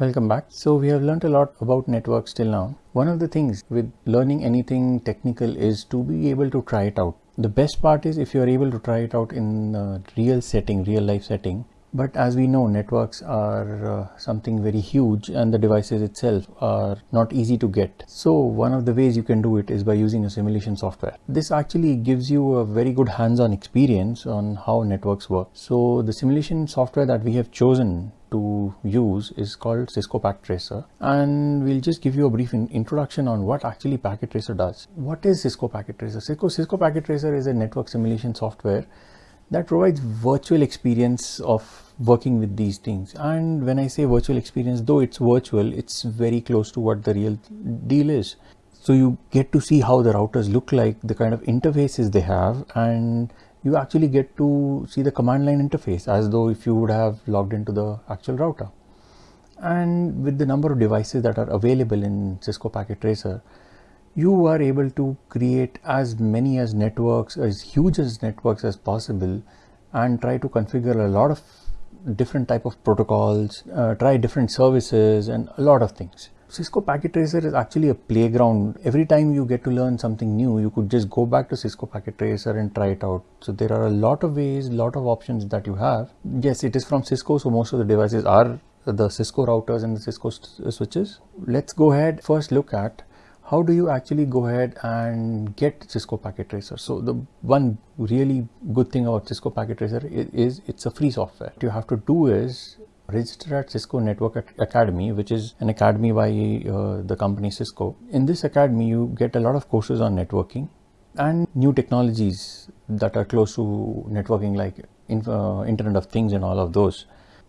Welcome back. So we have learned a lot about networks till now. One of the things with learning anything technical is to be able to try it out. The best part is if you are able to try it out in real setting, real life setting. But as we know, networks are uh, something very huge and the devices itself are not easy to get. So one of the ways you can do it is by using a simulation software. This actually gives you a very good hands-on experience on how networks work. So the simulation software that we have chosen to use is called Cisco Packet Tracer and we'll just give you a brief in introduction on what actually Packet Tracer does. What is Cisco Packet Tracer? Cisco, Cisco Packet Tracer is a network simulation software that provides virtual experience of working with these things and when I say virtual experience though it's virtual it's very close to what the real deal is. So you get to see how the routers look like, the kind of interfaces they have and you actually get to see the command line interface as though if you would have logged into the actual router. And with the number of devices that are available in Cisco Packet Tracer, you are able to create as many as networks, as huge as networks as possible and try to configure a lot of different type of protocols, uh, try different services and a lot of things. Cisco Packet Tracer is actually a playground. Every time you get to learn something new, you could just go back to Cisco Packet Tracer and try it out. So there are a lot of ways, lot of options that you have. Yes, it is from Cisco, so most of the devices are the Cisco routers and the Cisco switches. Let's go ahead first look at how do you actually go ahead and get Cisco Packet Tracer? So the one really good thing about Cisco Packet Tracer is, is, it's a free software. What you have to do is register at Cisco Network Academy, which is an academy by uh, the company Cisco. In this academy, you get a lot of courses on networking and new technologies that are close to networking like uh, Internet of Things and all of those.